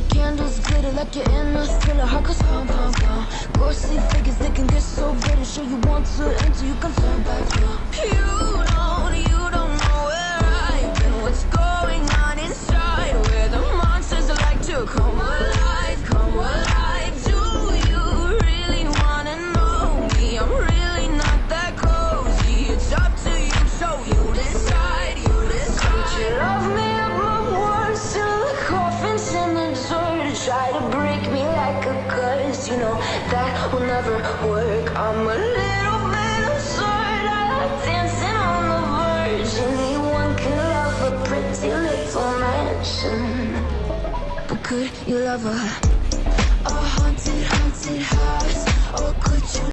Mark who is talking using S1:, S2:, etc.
S1: the candles glitter like you're in a thriller Heart goes pound, pound, pound Ghostly figures, they can get so bad. And show you want to enter Try to break me like a curse, you know that will never work. I'm a little bit absurd. I like dancing on the verge. Anyone can love a pretty little mansion, but could you love a a haunted, haunted house?